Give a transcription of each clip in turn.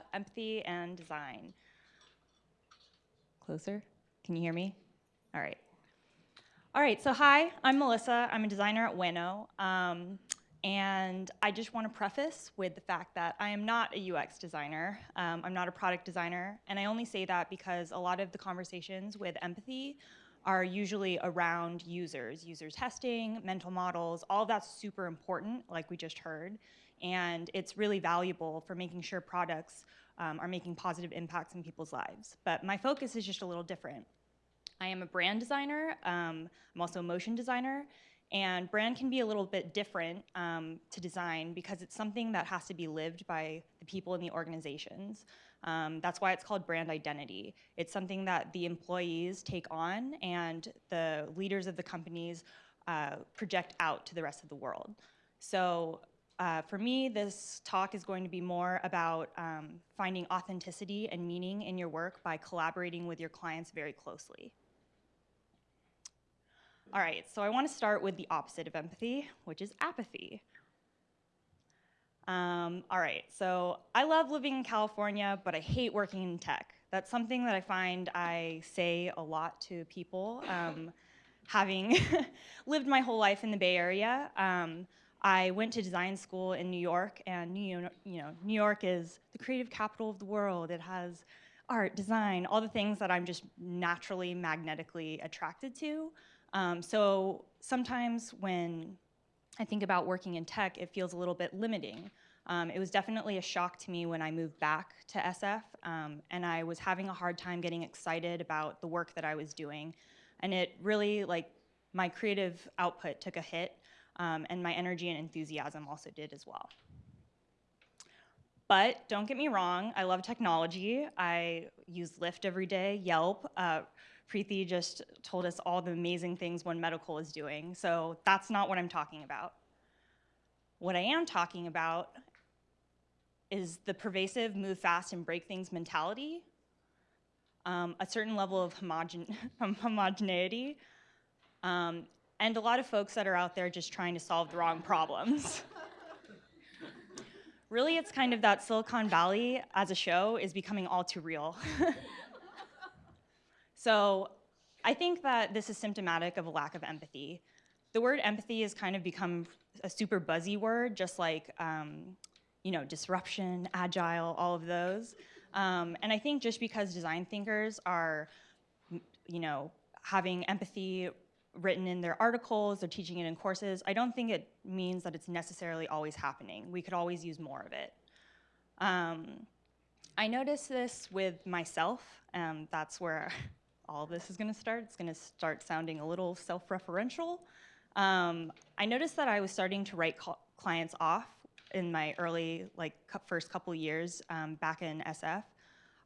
Uh, empathy and design. Closer? Can you hear me? All right. All right, so hi, I'm Melissa. I'm a designer at Wano. Um, and I just want to preface with the fact that I am not a UX designer. Um, I'm not a product designer. And I only say that because a lot of the conversations with empathy are usually around users, user testing, mental models, all that's super important, like we just heard. And it's really valuable for making sure products um, are making positive impacts in people's lives. But my focus is just a little different. I am a brand designer. Um, I'm also a motion designer. And brand can be a little bit different um, to design because it's something that has to be lived by the people in the organizations. Um, that's why it's called brand identity. It's something that the employees take on and the leaders of the companies uh, project out to the rest of the world. So uh, for me, this talk is going to be more about um, finding authenticity and meaning in your work by collaborating with your clients very closely. All right, so I want to start with the opposite of empathy, which is apathy. Um, all right, so I love living in California, but I hate working in tech. That's something that I find I say a lot to people. Um, having lived my whole life in the Bay Area, um, I went to design school in New York, and New York, you know, New York is the creative capital of the world. It has art, design, all the things that I'm just naturally magnetically attracted to. Um, so sometimes when I think about working in tech, it feels a little bit limiting. Um, it was definitely a shock to me when I moved back to SF, um, and I was having a hard time getting excited about the work that I was doing. And it really, like, my creative output took a hit, um, and my energy and enthusiasm also did as well. But don't get me wrong, I love technology. I use Lyft every day, Yelp. Uh, Preeti just told us all the amazing things One Medical is doing, so that's not what I'm talking about. What I am talking about is the pervasive move fast and break things mentality, um, a certain level of homogen homogeneity, um, and a lot of folks that are out there just trying to solve the wrong problems. really, it's kind of that Silicon Valley as a show is becoming all too real. So I think that this is symptomatic of a lack of empathy. The word empathy has kind of become a super buzzy word, just like um, you know, disruption, agile, all of those. Um, and I think just because design thinkers are, you know, having empathy written in their articles, they're teaching it in courses, I don't think it means that it's necessarily always happening. We could always use more of it. Um, I noticed this with myself. Um, that's where all this is going to start. It's going to start sounding a little self-referential. Um, I noticed that I was starting to write clients off in my early, like, first couple years um, back in SF.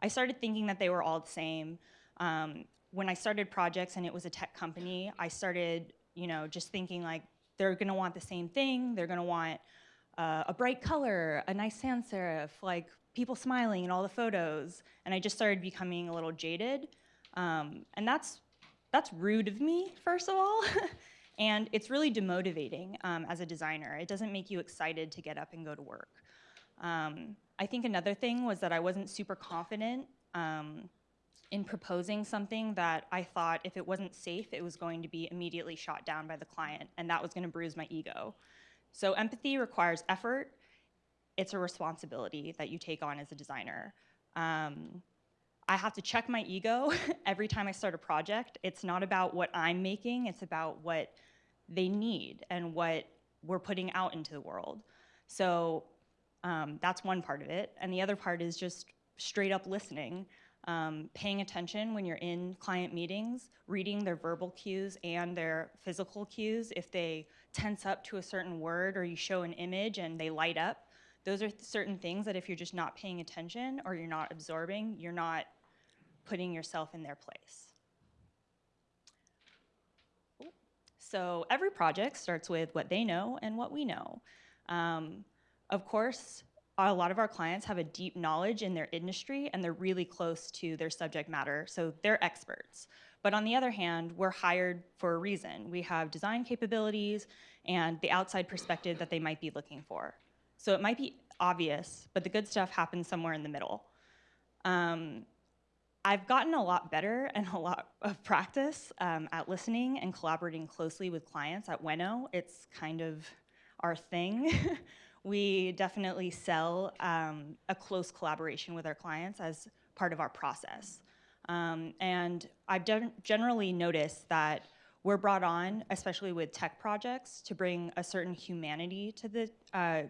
I started thinking that they were all the same. Um, when I started projects and it was a tech company, I started, you know, just thinking like, they're gonna want the same thing. They're gonna want uh, a bright color, a nice sans serif, like people smiling in all the photos. And I just started becoming a little jaded. Um, and that's, that's rude of me, first of all. and it's really demotivating um, as a designer. It doesn't make you excited to get up and go to work. Um, I think another thing was that I wasn't super confident um, in proposing something that I thought if it wasn't safe, it was going to be immediately shot down by the client, and that was gonna bruise my ego. So empathy requires effort. It's a responsibility that you take on as a designer. Um, I have to check my ego every time I start a project. It's not about what I'm making, it's about what they need and what we're putting out into the world. So um, that's one part of it. And the other part is just straight up listening, um, paying attention when you're in client meetings, reading their verbal cues and their physical cues. If they tense up to a certain word or you show an image and they light up, those are certain things that if you're just not paying attention or you're not absorbing, you're not putting yourself in their place. So every project starts with what they know and what we know. Um, of course, a lot of our clients have a deep knowledge in their industry and they're really close to their subject matter, so they're experts. But on the other hand, we're hired for a reason. We have design capabilities and the outside perspective that they might be looking for. So it might be obvious, but the good stuff happens somewhere in the middle. Um, I've gotten a lot better and a lot of practice um, at listening and collaborating closely with clients at Weno. It's kind of our thing. we definitely sell um, a close collaboration with our clients as part of our process. Um, and I've generally noticed that we're brought on, especially with tech projects, to bring a certain humanity to the uh,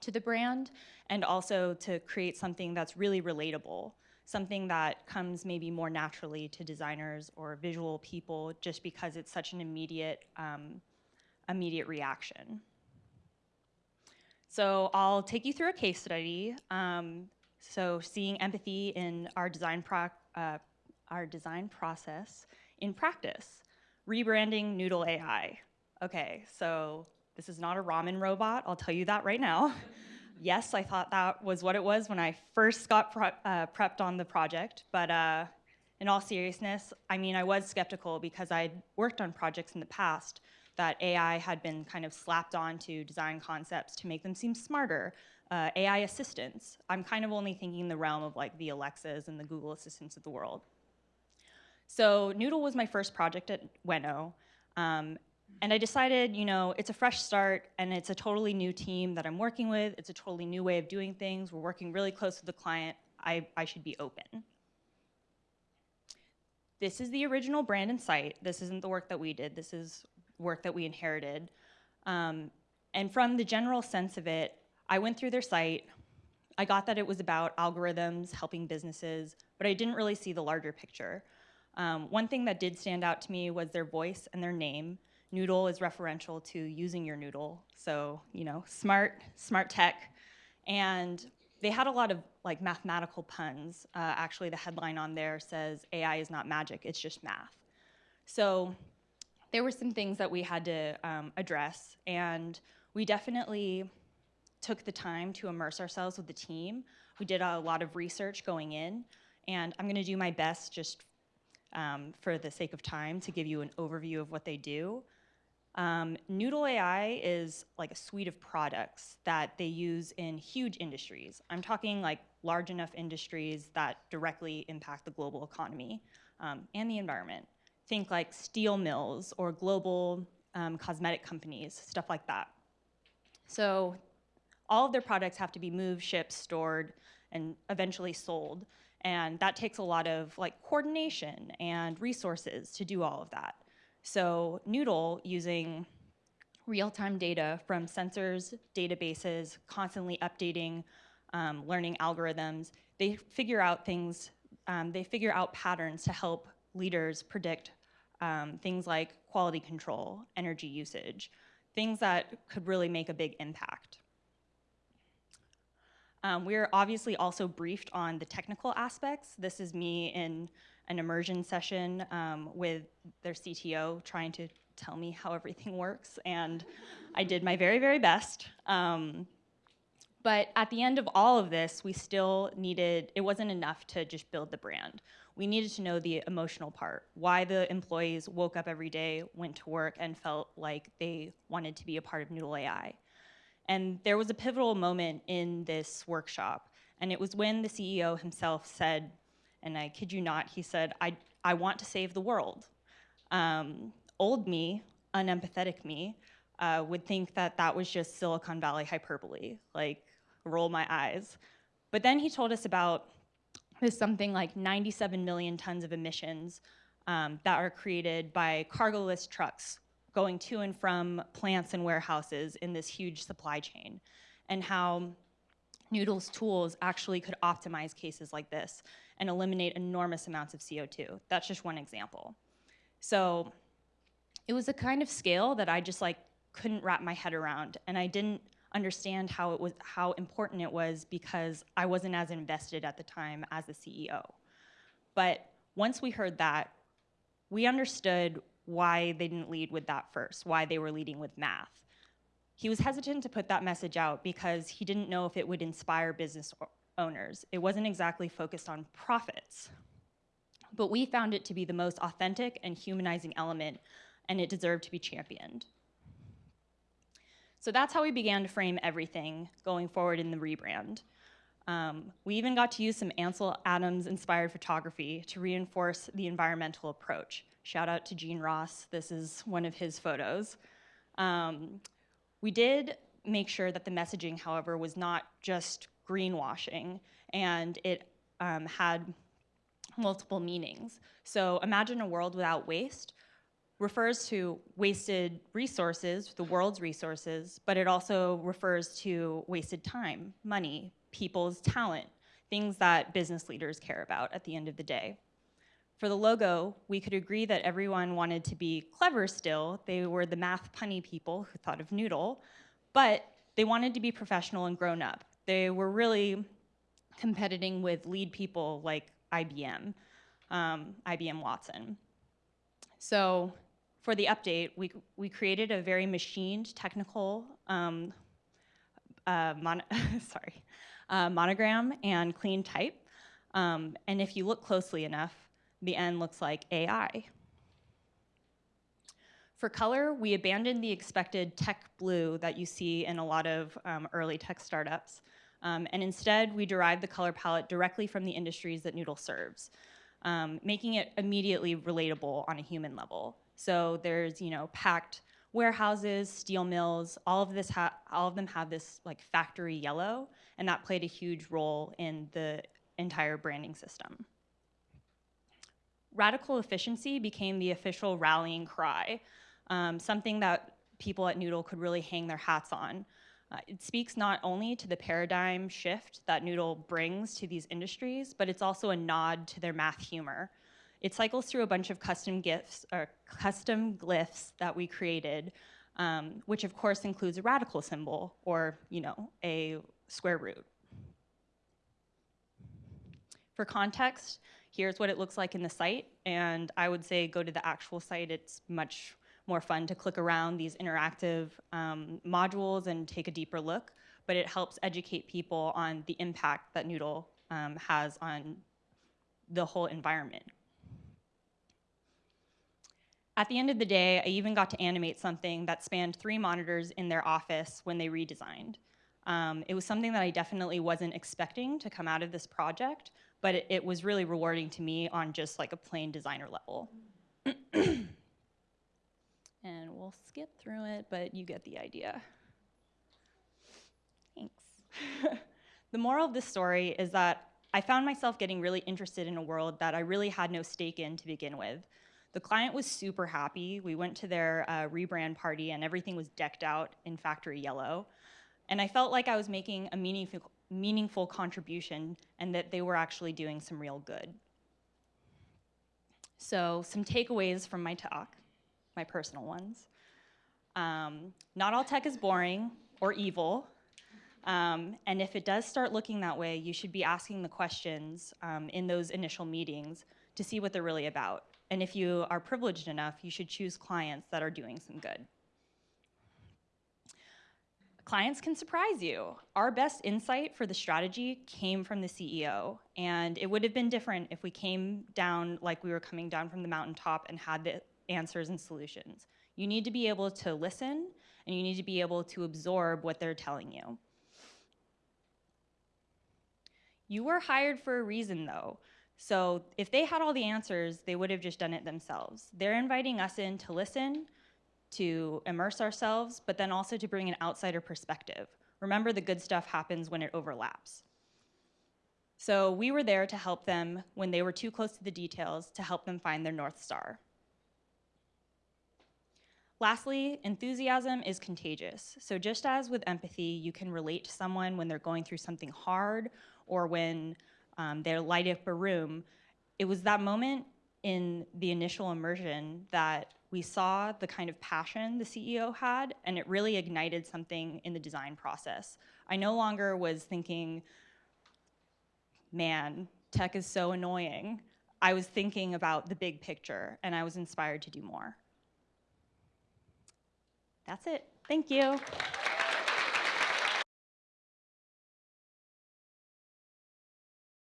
to the brand, and also to create something that's really relatable, something that comes maybe more naturally to designers or visual people, just because it's such an immediate um, immediate reaction. So I'll take you through a case study. Um, so seeing empathy in our design, uh, our design process in practice, rebranding Noodle AI. Okay, so this is not a ramen robot, I'll tell you that right now. yes, I thought that was what it was when I first got uh, prepped on the project, but uh, in all seriousness, I mean, I was skeptical because I'd worked on projects in the past that AI had been kind of slapped onto design concepts to make them seem smarter, uh, AI assistants. I'm kind of only thinking in the realm of like the Alexas and the Google Assistants of the world. So Noodle was my first project at Weno. Um, and I decided, you know, it's a fresh start and it's a totally new team that I'm working with. It's a totally new way of doing things. We're working really close with the client. I, I should be open. This is the original brand and site. This isn't the work that we did. This is work that we inherited. Um, and from the general sense of it, I went through their site. I got that it was about algorithms helping businesses, but I didn't really see the larger picture. Um, one thing that did stand out to me was their voice and their name. Noodle is referential to using your noodle, so you know, smart, smart tech, and they had a lot of like mathematical puns. Uh, actually, the headline on there says AI is not magic; it's just math. So there were some things that we had to um, address, and we definitely took the time to immerse ourselves with the team. We did a lot of research going in, and I'm going to do my best just um, for the sake of time to give you an overview of what they do. Um, Noodle AI is like a suite of products that they use in huge industries. I'm talking like large enough industries that directly impact the global economy um, and the environment. Think like steel mills or global um, cosmetic companies, stuff like that. So all of their products have to be moved, shipped, stored, and eventually sold. And that takes a lot of like coordination and resources to do all of that. So Noodle, using real-time data from sensors, databases, constantly updating um, learning algorithms, they figure out things, um, they figure out patterns to help leaders predict um, things like quality control, energy usage, things that could really make a big impact. Um, we're obviously also briefed on the technical aspects. This is me in an immersion session um, with their CTO trying to tell me how everything works, and I did my very, very best. Um, but at the end of all of this, we still needed, it wasn't enough to just build the brand. We needed to know the emotional part, why the employees woke up every day, went to work, and felt like they wanted to be a part of Noodle AI. And there was a pivotal moment in this workshop, and it was when the CEO himself said, and I kid you not, he said, I, I want to save the world. Um, old me, unempathetic me, uh, would think that that was just Silicon Valley hyperbole, like roll my eyes. But then he told us about there's something like 97 million tons of emissions um, that are created by cargoless trucks going to and from plants and warehouses in this huge supply chain, and how Noodle's tools actually could optimize cases like this and eliminate enormous amounts of CO2. That's just one example. So it was a kind of scale that I just like couldn't wrap my head around, and I didn't understand how it was how important it was because I wasn't as invested at the time as the CEO. But once we heard that, we understood why they didn't lead with that first, why they were leading with math. He was hesitant to put that message out because he didn't know if it would inspire business owners. It wasn't exactly focused on profits. But we found it to be the most authentic and humanizing element, and it deserved to be championed. So that's how we began to frame everything going forward in the rebrand. Um, we even got to use some Ansel Adams inspired photography to reinforce the environmental approach. Shout out to Gene Ross, this is one of his photos. Um, we did make sure that the messaging, however, was not just greenwashing and it um, had multiple meanings. So imagine a world without waste refers to wasted resources, the world's resources, but it also refers to wasted time, money, people's talent, things that business leaders care about at the end of the day. For the logo, we could agree that everyone wanted to be clever still. They were the math punny people who thought of Noodle, but they wanted to be professional and grown up. They were really competing with lead people like IBM, um, IBM Watson. So for the update, we, we created a very machined technical um, uh, mon sorry, uh, monogram and clean type. Um, and if you look closely enough, the N looks like AI. For color, we abandoned the expected tech blue that you see in a lot of um, early tech startups. Um, and instead, we derived the color palette directly from the industries that Noodle serves, um, making it immediately relatable on a human level. So there's, you know, packed warehouses, steel mills, all of this all of them have this like factory yellow, and that played a huge role in the entire branding system. Radical efficiency became the official rallying cry, um, something that people at Noodle could really hang their hats on. Uh, it speaks not only to the paradigm shift that Noodle brings to these industries, but it's also a nod to their math humor. It cycles through a bunch of custom gifts or custom glyphs that we created, um, which of course includes a radical symbol or you know a square root. For context, here's what it looks like in the site, and I would say go to the actual site. It's much more fun to click around these interactive um, modules and take a deeper look, but it helps educate people on the impact that Noodle um, has on the whole environment. At the end of the day, I even got to animate something that spanned three monitors in their office when they redesigned. Um, it was something that I definitely wasn't expecting to come out of this project, but it, it was really rewarding to me on just like a plain designer level. and we'll skip through it, but you get the idea. Thanks. the moral of this story is that I found myself getting really interested in a world that I really had no stake in to begin with. The client was super happy. We went to their uh, rebrand party and everything was decked out in factory yellow. And I felt like I was making a meaningful, meaningful contribution and that they were actually doing some real good. So some takeaways from my talk, my personal ones. Um, not all tech is boring or evil. Um, and if it does start looking that way, you should be asking the questions um, in those initial meetings to see what they're really about. And if you are privileged enough, you should choose clients that are doing some good. Clients can surprise you. Our best insight for the strategy came from the CEO, and it would have been different if we came down like we were coming down from the mountaintop and had the answers and solutions. You need to be able to listen, and you need to be able to absorb what they're telling you. You were hired for a reason, though. So if they had all the answers, they would have just done it themselves. They're inviting us in to listen, to immerse ourselves, but then also to bring an outsider perspective. Remember, the good stuff happens when it overlaps. So we were there to help them when they were too close to the details to help them find their North Star. Lastly, enthusiasm is contagious. So just as with empathy, you can relate to someone when they're going through something hard or when um, they light up a room. It was that moment in the initial immersion that we saw the kind of passion the CEO had, and it really ignited something in the design process. I no longer was thinking, man, tech is so annoying. I was thinking about the big picture, and I was inspired to do more. That's it. Thank you.